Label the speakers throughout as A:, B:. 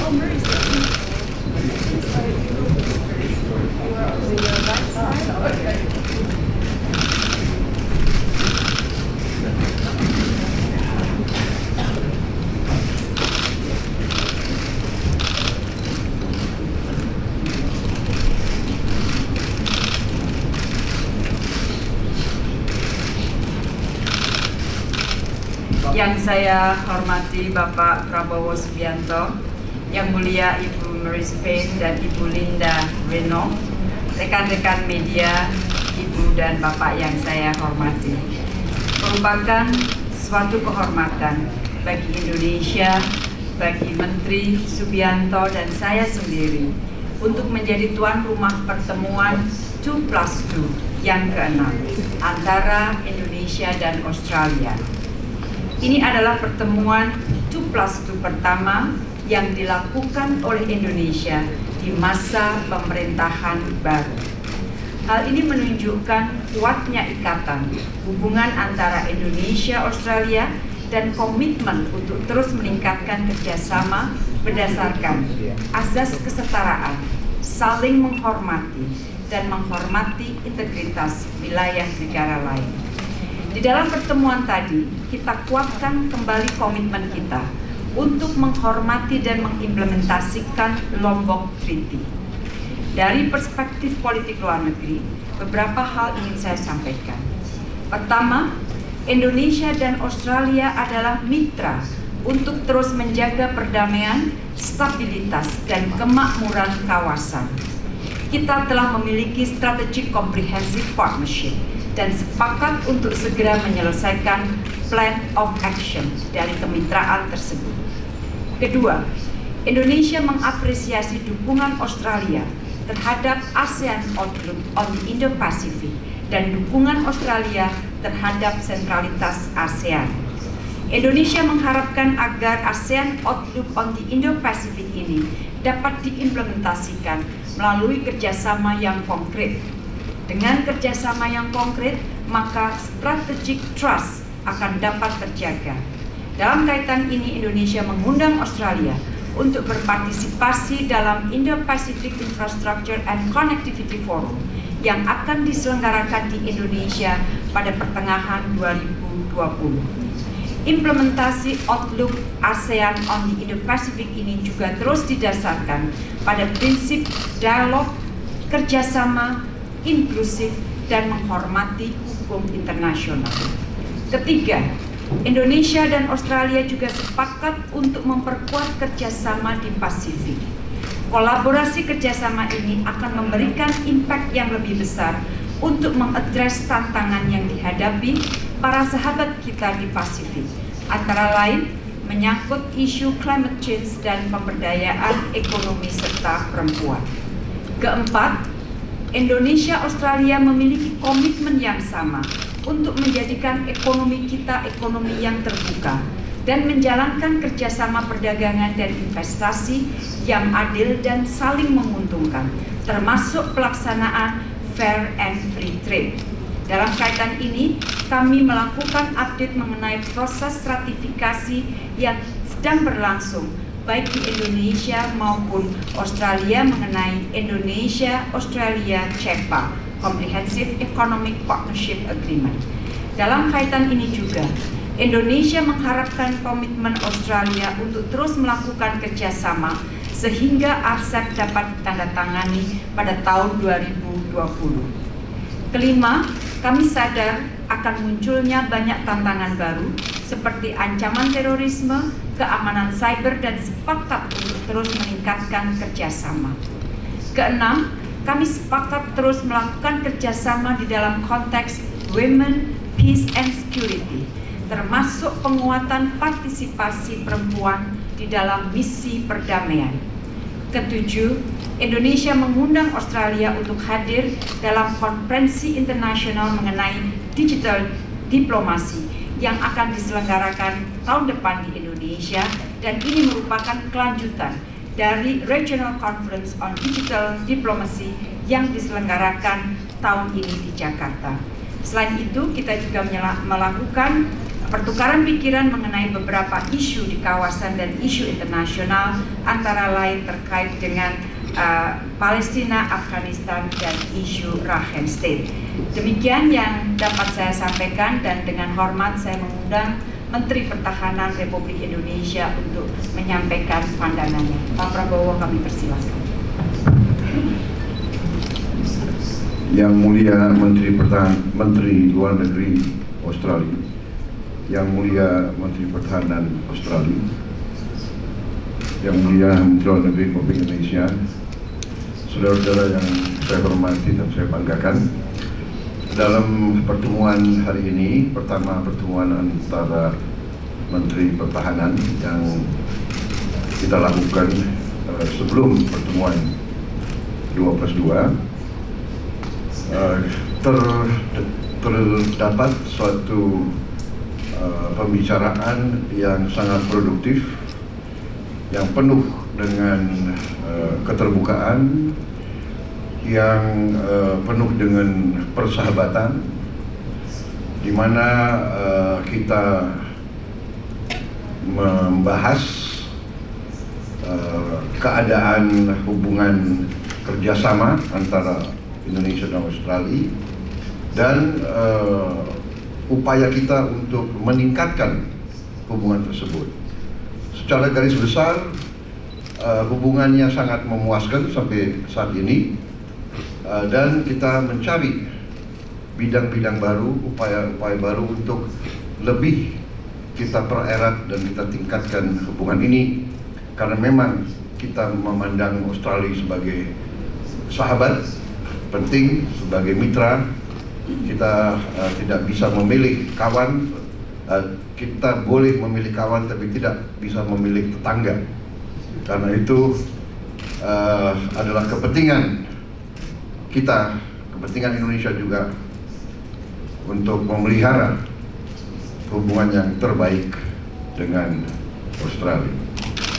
A: Oh, Murray's like you were on the
B: Yang saya hormati Bapak Prabowo Subianto, Yang Mulia Ibu Maris Payne dan Ibu Linda Reno, rekan-rekan media, Ibu dan Bapak yang saya hormati. Merupakan suatu kehormatan bagi Indonesia, bagi Menteri Subianto dan saya sendiri untuk menjadi tuan rumah pertemuan 2 plus 2 yang keenam antara Indonesia dan Australia. Ini adalah pertemuan 2 plus 2 pertama yang dilakukan oleh Indonesia di masa pemerintahan baru. Hal ini menunjukkan kuatnya ikatan hubungan antara Indonesia Australia dan komitmen untuk terus meningkatkan kerjasama berdasarkan asas kesetaraan, saling menghormati, dan menghormati integritas wilayah negara lain. Di dalam pertemuan tadi, kita kuatkan kembali komitmen kita untuk menghormati dan mengimplementasikan Lombok Treaty. Dari perspektif politik luar negeri, beberapa hal ingin saya sampaikan. Pertama, Indonesia dan Australia adalah mitra untuk terus menjaga perdamaian, stabilitas, dan kemakmuran kawasan. Kita telah memiliki strategic comprehensive partnership dan sepakat untuk segera menyelesaikan plan of action dari kemitraan tersebut. Kedua, Indonesia mengapresiasi dukungan Australia terhadap ASEAN Outlook on the Indo-Pacific dan dukungan Australia terhadap sentralitas ASEAN. Indonesia mengharapkan agar ASEAN Outlook on the Indo-Pacific ini dapat diimplementasikan melalui kerjasama yang konkret. Dengan kerjasama yang konkret, maka strategic trust akan dapat terjaga. Dalam kaitan ini, Indonesia mengundang Australia untuk berpartisipasi dalam Indo-Pacific Infrastructure and Connectivity Forum yang akan diselenggarakan di Indonesia pada pertengahan 2020. Implementasi Outlook ASEAN on the Indo-Pacific ini juga terus didasarkan pada prinsip dialog, kerjasama, inklusif, dan menghormati hukum internasional. Ketiga, Indonesia dan Australia juga sepakat untuk memperkuat kerjasama di Pasifik. Kolaborasi kerjasama ini akan memberikan impact yang lebih besar untuk mengadres tantangan yang dihadapi para sahabat kita di Pasifik, antara lain menyangkut isu climate change dan pemberdayaan ekonomi serta perempuan. Keempat, Indonesia Australia memiliki komitmen yang sama untuk menjadikan ekonomi kita ekonomi yang terbuka dan menjalankan kerjasama perdagangan dan investasi yang adil dan saling menguntungkan, termasuk pelaksanaan fair and free trade. Dalam kaitan ini, kami melakukan update mengenai proses ratifikasi yang sedang berlangsung baik di Indonesia maupun Australia mengenai Indonesia Australia CEPA Comprehensive Economic Partnership Agreement. Dalam kaitan ini juga, Indonesia mengharapkan komitmen Australia untuk terus melakukan kerjasama sehingga RCEP dapat ditandatangani pada tahun 2020. Kelima, kami sadar akan munculnya banyak tantangan baru seperti ancaman terorisme, keamanan cyber, dan sepakat untuk terus meningkatkan kerjasama. Keenam, kami sepakat terus melakukan kerjasama di dalam konteks women, peace, and security, termasuk penguatan partisipasi perempuan di dalam misi perdamaian. Ketujuh, Indonesia mengundang Australia untuk hadir dalam konferensi internasional mengenai digital diplomasi yang akan diselenggarakan tahun depan di Indonesia dan ini merupakan kelanjutan dari Regional Conference on Digital Diplomacy yang diselenggarakan tahun ini di Jakarta. Selain itu, kita juga melakukan pertukaran pikiran mengenai beberapa isu di kawasan dan isu internasional, antara lain terkait dengan uh, Palestina, Afghanistan, dan isu Rakhine State. Demikian yang dapat saya sampaikan dan dengan hormat saya mengundang Menteri Pertahanan Republik Indonesia untuk menyampaikan pandangannya. Pak Prabowo kami persilahkan.
C: Yang Mulia Menteri Pertahanan Menteri Luar Negeri Australia, Yang Mulia Menteri Pertahanan Australia, Yang Mulia Menteri Luar Negeri Republik Indonesia, saudara-saudara yang saya hormati dan saya banggakan, dalam pertemuan hari ini pertama pertemuan antara Menteri Pertahanan yang kita lakukan uh, sebelum pertemuan 2 plus 2 uh, ter, terdapat suatu uh, pembicaraan yang sangat produktif yang penuh dengan uh, keterbukaan yang uh, penuh dengan persahabatan di mana uh, kita membahas uh, keadaan hubungan kerjasama antara Indonesia dan Australia dan uh, upaya kita untuk meningkatkan hubungan tersebut. Secara garis besar uh, hubungannya sangat memuaskan sampai saat ini dan kita mencari bidang-bidang baru, upaya-upaya baru untuk lebih kita pererat dan kita tingkatkan hubungan ini. Karena memang kita memandang Australia sebagai sahabat penting sebagai mitra. Kita uh, tidak bisa memilih kawan. Uh, kita boleh memilih kawan tapi tidak bisa memilih tetangga. Karena itu uh, adalah kepentingan kita, kepentingan Indonesia juga untuk memelihara hubungan yang terbaik dengan Australia.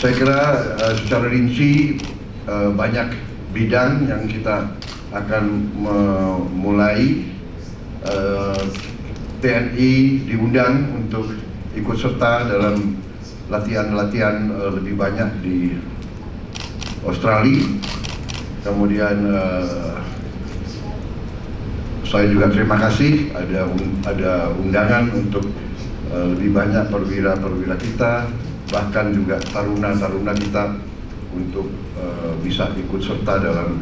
C: Saya kira uh, secara rinci uh, banyak bidang yang kita akan memulai uh, eh, TNI diundang untuk ikut serta dalam latihan-latihan uh, lebih banyak di Australia. Kemudian uh, saya juga terima kasih ada ada undangan untuk uh, lebih banyak perwira-perwira kita bahkan juga taruna-taruna kita untuk uh, bisa ikut serta dalam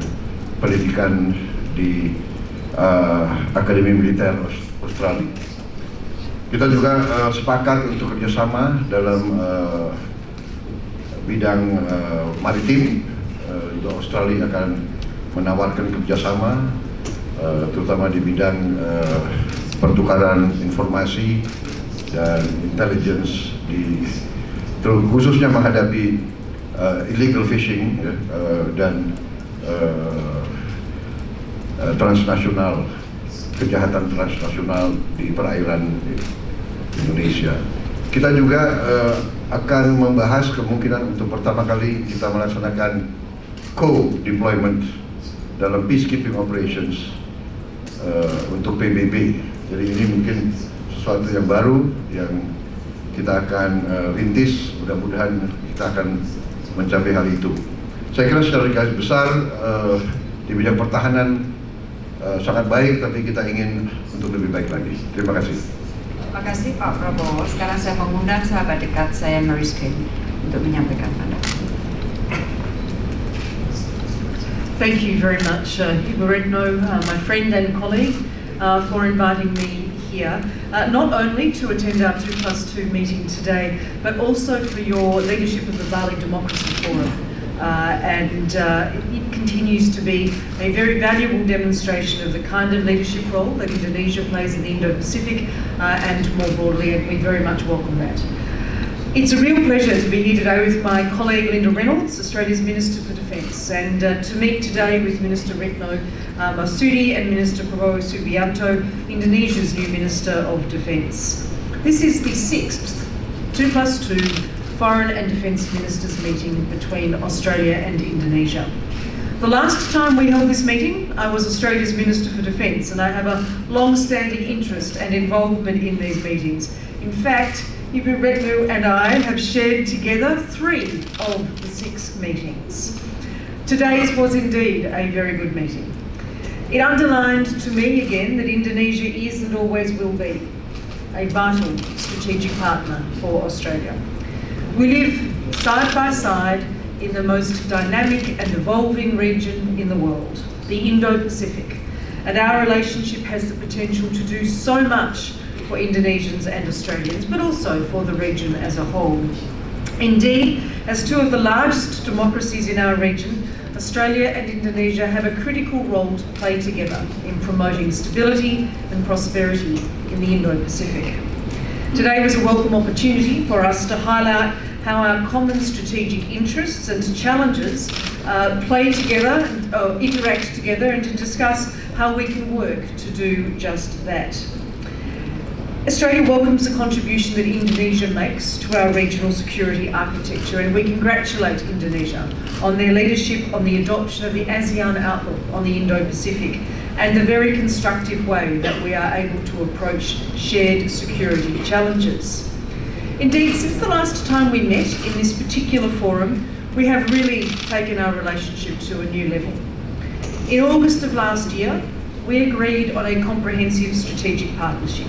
C: pendidikan di uh, Akademi Militer Australia. Kita juga uh, sepakat untuk kerjasama dalam uh, bidang uh, maritim. Uh, Australia akan menawarkan kerjasama Eh, terutama di bidang uh, pertukaran informasi dan intelligence di khususnya menghadapi uh, illegal fishing uh, dan uh, transnasional kejahatan transnasional di perairan Indonesia. Kita juga uh, akan membahas kemungkinan untuk pertama kali kita melaksanakan co-deployment dalam peacekeeping operations uh, untuk PBB. Jadi ini mungkin sesuatu yang baru yang kita akan uh, rintis. Mudah-mudahan kita akan mencapai hal itu. Saya kira secara garis besar uh, di bidang pertahanan uh, sangat baik, tapi kita ingin untuk lebih baik lagi. Terima kasih.
B: Terima kasih Pak Prabowo. Sekarang saya mengundang sahabat dekat saya Maris Kane untuk menyampaikan pandangan.
D: Thank you very much, uh, uh, my friend and colleague, uh, for inviting me here, uh, not only to attend our 2 plus 2 meeting today, but also for your leadership of the Bali Democracy Forum. Uh, and uh, it continues to be a very valuable demonstration of the kind of leadership role that Indonesia plays in the Indo-Pacific and more broadly, and we very much welcome that. It's a real pleasure to be here today with my colleague Linda Reynolds, Australia's Minister for Defence, and uh, to meet today with Minister Retno uh, Marsudi and Minister Prabowo Subianto, Indonesia's new Minister of Defence. This is the sixth 2 plus 2 Foreign and Defence Ministers meeting between Australia and Indonesia. The last time we held this meeting, I was Australia's Minister for Defence, and I have a long-standing interest and involvement in these meetings. In fact, Ibu Retno and I have shared together three of the six meetings. Today's was indeed a very good meeting. It underlined to me again that Indonesia is and always will be a vital strategic partner for Australia. We live side by side in the most dynamic and evolving region in the world, the Indo-Pacific. And our relationship has the potential to do so much for Indonesians and Australians, but also for the region as a whole. Indeed, as two of the largest democracies in our region, Australia and Indonesia have a critical role to play together in promoting stability and prosperity in the Indo-Pacific. Today was a welcome opportunity for us to highlight how our common strategic interests and challenges uh, play together, uh, interact together, and to discuss how we can work to do just that. Australia welcomes the contribution that Indonesia makes to our regional security architecture and we congratulate Indonesia on their leadership on the adoption of the ASEAN Outlook on the Indo-Pacific and the very constructive way that we are able to approach shared security challenges. Indeed, since the last time we met in this particular forum, we have really taken our relationship to a new level. In August of last year, we agreed on a comprehensive strategic partnership,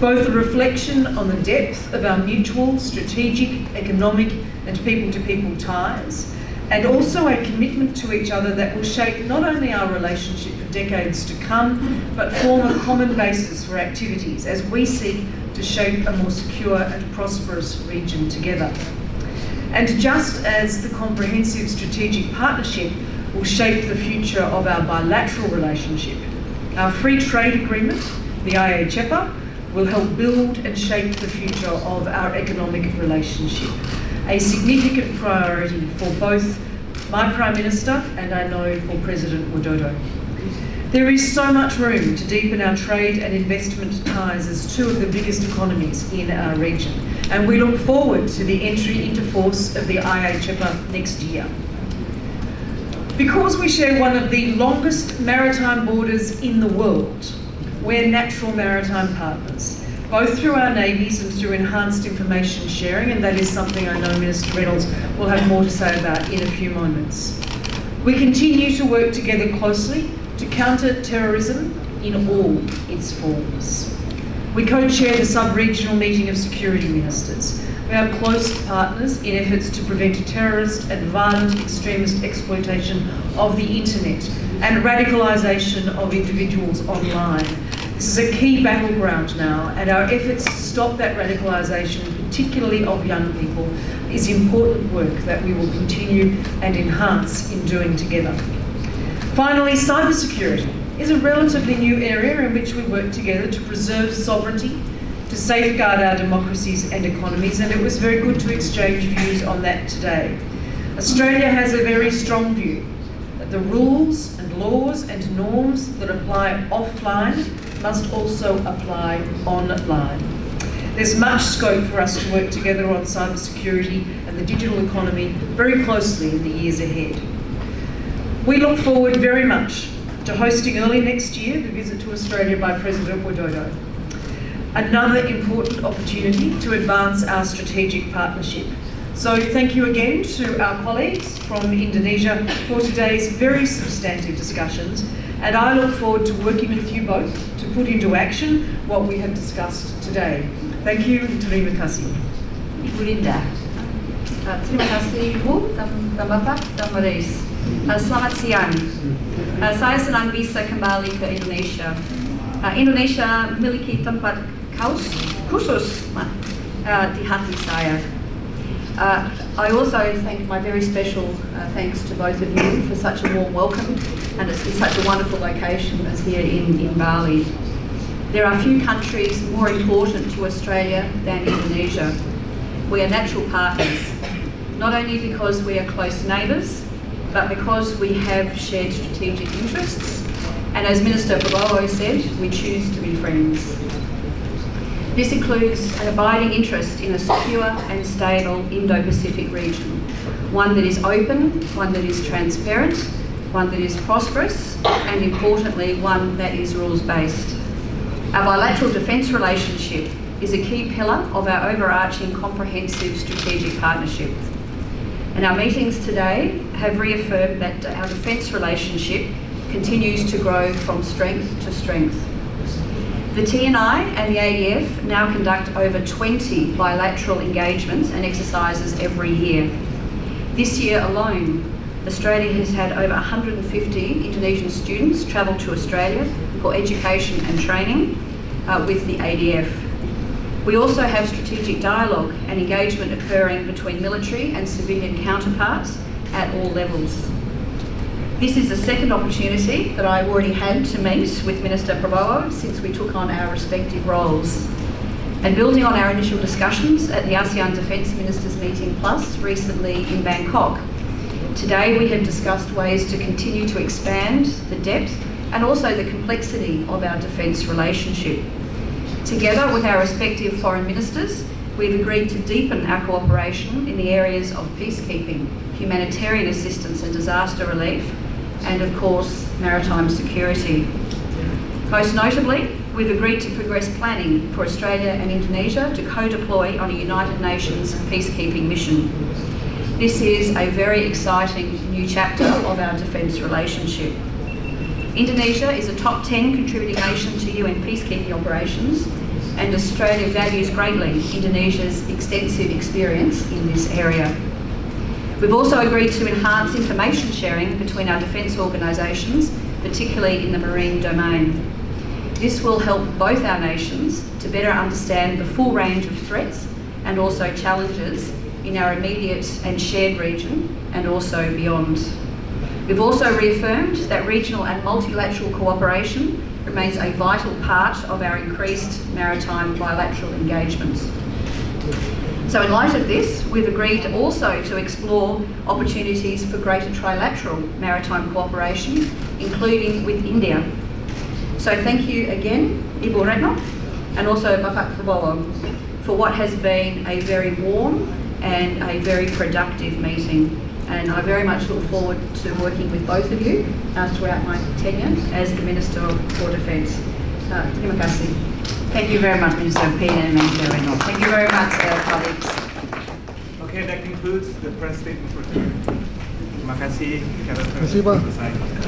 D: both a reflection on the depth of our mutual strategic, economic and people-to-people -people ties, and also a commitment to each other that will shape not only our relationship for decades to come, but form a common basis for activities as we seek to shape a more secure and prosperous region together. And just as the comprehensive strategic partnership will shape the future of our bilateral relationship, our free trade agreement, the IA-CEPA, will help build and shape the future of our economic relationship, a significant priority for both my Prime Minister and I know for President Widodo. There is so much room to deepen our trade and investment ties as two of the biggest economies in our region, and we look forward to the entry into force of the IA-CEPA next year. Because we share one of the longest maritime borders in the world, we're natural maritime partners, both through our navies and through enhanced information sharing, and that is something I know Minister Reynolds will have more to say about in a few moments. We continue to work together closely to counter terrorism in all its forms. We co-chair the sub-regional meeting of security ministers. We are close partners in efforts to prevent terrorist and violent extremist exploitation of the internet and radicalisation of individuals online. This is a key battleground now and our efforts to stop that radicalisation, particularly of young people, is important work that we will continue and enhance in doing together. Finally, cybersecurity is a relatively new area in which we work together to preserve sovereignty, to safeguard our democracies and economies, and it was very good to exchange views on that today. Australia has a very strong view that the rules and laws and norms that apply offline must also apply online. There's much scope for us to work together on cybersecurity and the digital economy very closely in the years ahead. We look forward very much to hosting early next year the visit to Australia by President Widodo. Another important opportunity to advance our strategic partnership. So thank you again to our colleagues from Indonesia for today's very substantive discussions and I look forward to working with you both to put into action what we have discussed today. Thank you, terima kasih.
B: Linda. Uh, terima kasih Ibu dan, dan Bapak dan Marise. Uh, selamat siang. Uh, saya senang bisa kembali ke Indonesia. Uh, Indonesia memiliki tempat khusus uh, di hati saya. Uh, I also thank my very special uh, thanks to both of you for such a warm welcome and it's, such a wonderful location as here in, in Bali. There are few countries more important to Australia than Indonesia. We are natural partners, not only because we are close neighbours, but because we have shared strategic interests, and as Minister Prabowo said, we choose to be friends. This includes an abiding interest in a secure and stable Indo-Pacific region, one that is open, one that is transparent,
E: one that is prosperous, and importantly, one that is rules-based. Our bilateral defence relationship is a key pillar of our overarching comprehensive strategic partnership. And our meetings today have reaffirmed that our defence relationship continues to grow from strength to strength. The TNI and the ADF now conduct over 20 bilateral engagements and exercises every year. This year alone, Australia has had over 150 Indonesian students travel to Australia for education and training uh, with the ADF. We also have strategic dialogue and engagement occurring between military and civilian counterparts at all levels. This is the second opportunity that I've already had to meet with Minister Prabowo since we took on our respective roles. And building on our initial discussions at the ASEAN Defence Ministers Meeting Plus recently in Bangkok, today we have discussed ways to continue to expand the depth and also the complexity of our defence relationship. Together with our respective foreign ministers, we've agreed to deepen our cooperation in the areas of peacekeeping, humanitarian assistance and disaster relief, and of course, maritime security. Most notably, we've agreed to progress planning for Australia and Indonesia to co-deploy on a United Nations peacekeeping mission. This is a very exciting new chapter of our defence relationship. Indonesia is a top 10 contributing nation to UN peacekeeping operations and Australia values greatly Indonesia's extensive experience in this area. We've also agreed to enhance information sharing between our defence organisations, particularly in the marine domain. This will help both our nations to better understand the full range of threats and also challenges in our immediate and shared region and also beyond. We've also reaffirmed that regional and multilateral cooperation remains a vital part of our increased maritime bilateral engagements. So in light of this, we've agreed also to explore opportunities for greater trilateral maritime cooperation, including with India. So thank you again, Ibu Retno, and also Bapak Prabowo, for what has been a very warm and a very productive meeting. And I very much look forward to working with both of you uh, throughout my tenure as the Minister for Defence. Uh, kasih.
B: Thank you very much, Minister Payne and Minister Reynolds.
E: Thank you very much, uh, colleagues.
F: Okay, that concludes the press statement for today. Terima kasih. Terima
G: kasih, Pak.
F: selesai.